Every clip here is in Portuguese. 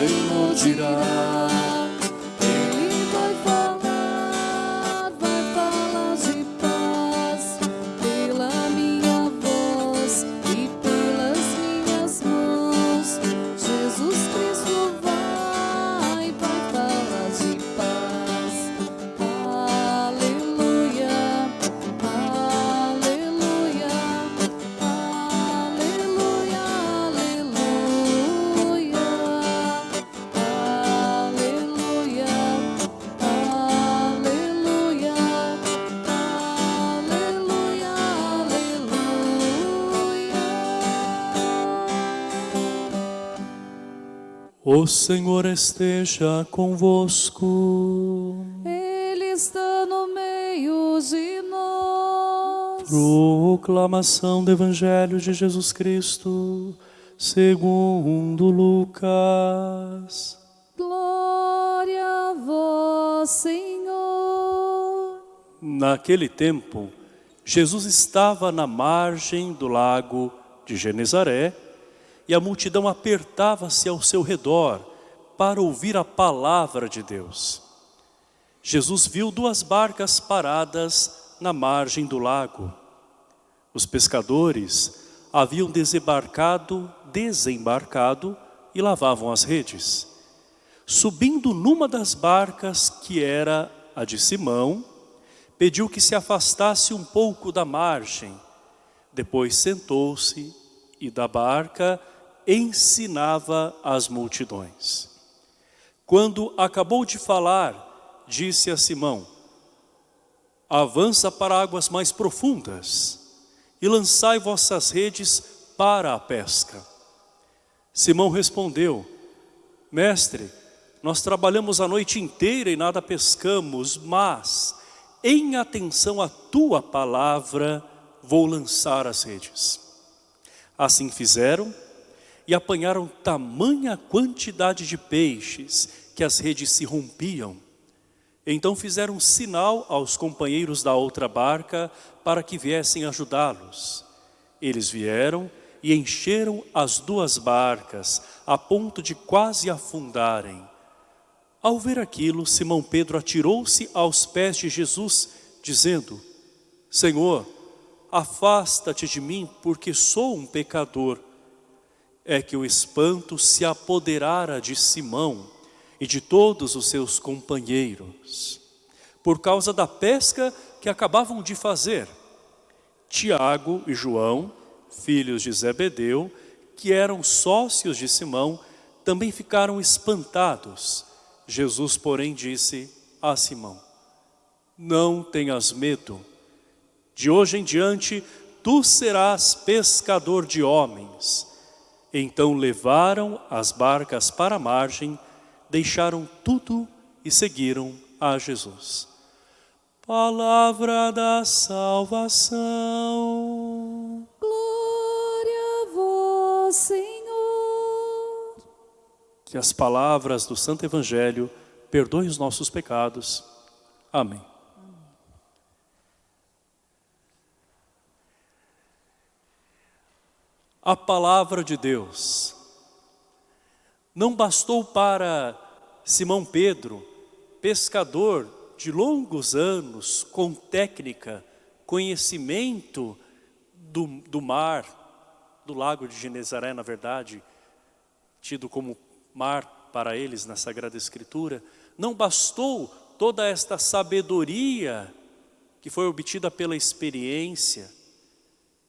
Senhor, tirar. O Senhor esteja convosco. Ele está no meio de nós. Proclamação do Evangelho de Jesus Cristo, segundo Lucas. Glória a vós, Senhor. Naquele tempo, Jesus estava na margem do lago de Genezaré e a multidão apertava-se ao seu redor para ouvir a palavra de Deus. Jesus viu duas barcas paradas na margem do lago. Os pescadores haviam desembarcado, desembarcado e lavavam as redes. Subindo numa das barcas, que era a de Simão, pediu que se afastasse um pouco da margem. Depois sentou-se e da barca ensinava as multidões. Quando acabou de falar, disse a Simão, avança para águas mais profundas e lançai vossas redes para a pesca. Simão respondeu, mestre, nós trabalhamos a noite inteira e nada pescamos, mas em atenção à tua palavra vou lançar as redes. Assim fizeram e apanharam tamanha quantidade de peixes que as redes se rompiam. Então fizeram sinal aos companheiros da outra barca para que viessem ajudá-los. Eles vieram e encheram as duas barcas a ponto de quase afundarem. Ao ver aquilo, Simão Pedro atirou-se aos pés de Jesus, dizendo, Senhor, afasta-te de mim, porque sou um pecador. É que o espanto se apoderara de Simão e de todos os seus companheiros, por causa da pesca que acabavam de fazer. Tiago e João, filhos de Zebedeu, que eram sócios de Simão, também ficaram espantados. Jesus, porém, disse a Simão, não tenhas medo, de hoje em diante tu serás pescador de homens. Então levaram as barcas para a margem, deixaram tudo e seguiram a Jesus. Palavra da salvação. Glória a vós, Senhor. Que as palavras do Santo Evangelho perdoem os nossos pecados. Amém. A palavra de Deus. Não bastou para Simão Pedro, pescador de longos anos, com técnica, conhecimento do, do mar, do lago de Genezaré, na verdade, tido como mar para eles na Sagrada Escritura, não bastou toda esta sabedoria que foi obtida pela experiência,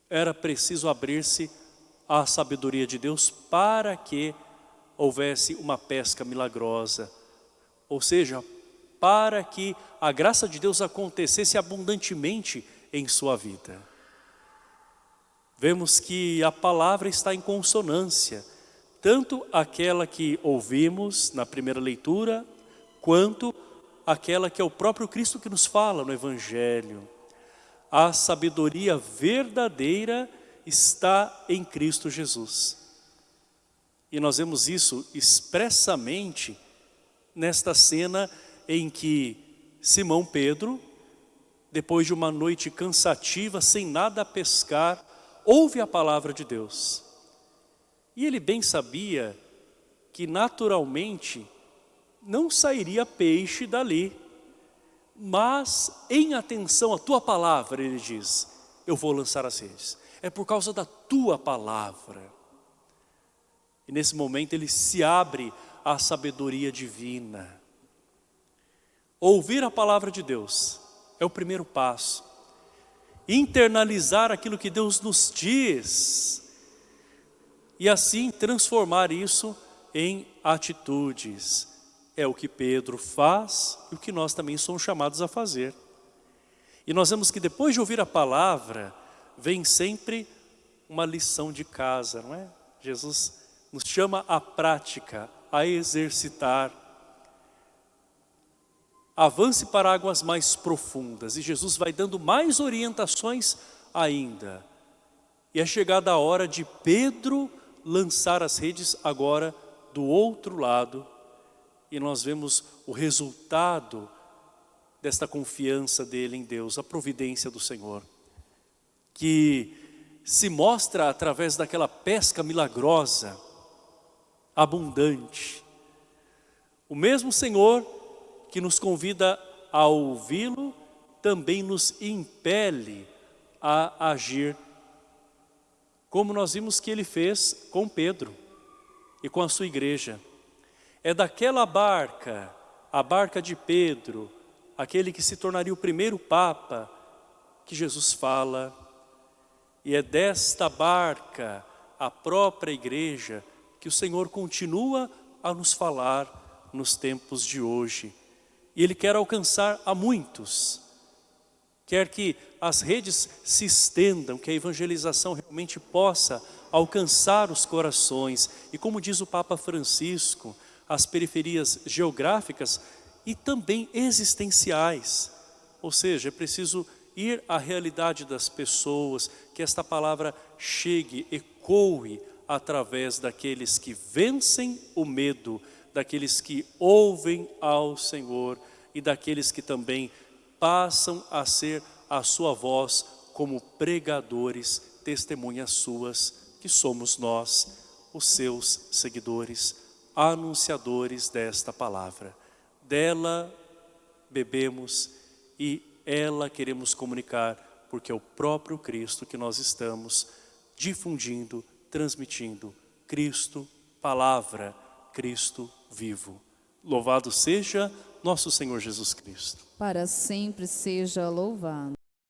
era preciso abrir-se à sabedoria de Deus para que houvesse uma pesca milagrosa, ou seja, para que a graça de Deus acontecesse abundantemente em sua vida. Vemos que a palavra está em consonância, tanto aquela que ouvimos na primeira leitura, quanto aquela que é o próprio Cristo que nos fala no Evangelho. A sabedoria verdadeira está em Cristo Jesus. E nós vemos isso expressamente nesta cena em que Simão Pedro, depois de uma noite cansativa, sem nada a pescar, ouve a palavra de Deus. E ele bem sabia que naturalmente não sairia peixe dali. Mas em atenção à tua palavra, ele diz, eu vou lançar as redes. É por causa da tua palavra. E nesse momento ele se abre à sabedoria divina. Ouvir a palavra de Deus é o primeiro passo. Internalizar aquilo que Deus nos diz. E assim transformar isso em atitudes. É o que Pedro faz e o que nós também somos chamados a fazer. E nós vemos que depois de ouvir a palavra, vem sempre uma lição de casa, não é? Jesus nos chama à prática, a exercitar. Avance para águas mais profundas e Jesus vai dando mais orientações ainda. E é chegada a hora de Pedro lançar as redes agora do outro lado e nós vemos o resultado desta confiança dele em Deus, a providência do Senhor, que se mostra através daquela pesca milagrosa, abundante. O mesmo Senhor que nos convida a ouvi-lo, também nos impele a agir, como nós vimos que ele fez com Pedro e com a sua igreja. É daquela barca, a barca de Pedro, aquele que se tornaria o primeiro Papa, que Jesus fala, e é desta barca, a própria igreja, que o Senhor continua a nos falar nos tempos de hoje. E Ele quer alcançar a muitos, quer que as redes se estendam, que a evangelização realmente possa alcançar os corações. E como diz o Papa Francisco, as periferias geográficas e também existenciais. Ou seja, é preciso ir à realidade das pessoas, que esta palavra chegue, ecoe através daqueles que vencem o medo, daqueles que ouvem ao Senhor e daqueles que também passam a ser a sua voz como pregadores, testemunhas suas, que somos nós, os seus seguidores anunciadores desta palavra. Dela bebemos e ela queremos comunicar, porque é o próprio Cristo que nós estamos difundindo, transmitindo. Cristo, palavra, Cristo vivo. Louvado seja nosso Senhor Jesus Cristo. Para sempre seja louvado.